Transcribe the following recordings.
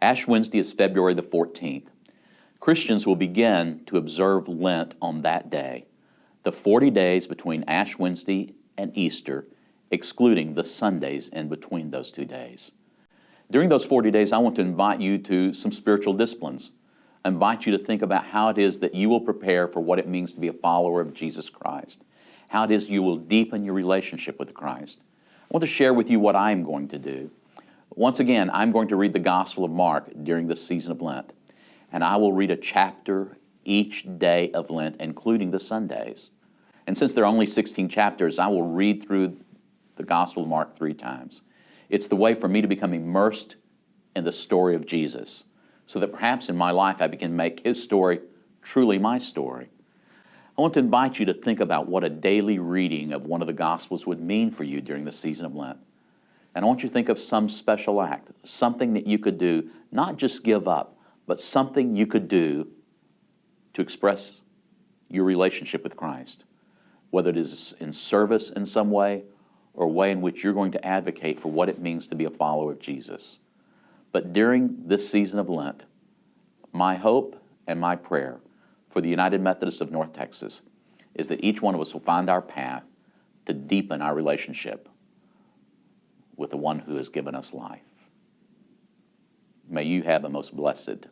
Ash Wednesday is February the 14th. Christians will begin to observe Lent on that day, the 40 days between Ash Wednesday and Easter, excluding the Sundays in between those two days. During those 40 days, I want to invite you to some spiritual disciplines. I invite you to think about how it is that you will prepare for what it means to be a follower of Jesus Christ, how it is you will deepen your relationship with Christ. I want to share with you what I'm going to do. Once again, I'm going to read the Gospel of Mark during this season of Lent, and I will read a chapter each day of Lent, including the Sundays. And since there are only 16 chapters, I will read through the Gospel of Mark three times. It's the way for me to become immersed in the story of Jesus, so that perhaps in my life I can make his story truly my story. I want to invite you to think about what a daily reading of one of the Gospels would mean for you during the season of Lent. And I want you to think of some special act, something that you could do, not just give up, but something you could do to express your relationship with Christ, whether it is in service in some way or a way in which you're going to advocate for what it means to be a follower of Jesus. But during this season of Lent, my hope and my prayer for the United Methodists of North Texas is that each one of us will find our path to deepen our relationship with the one who has given us life. May you have a most blessed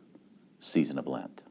season of Lent.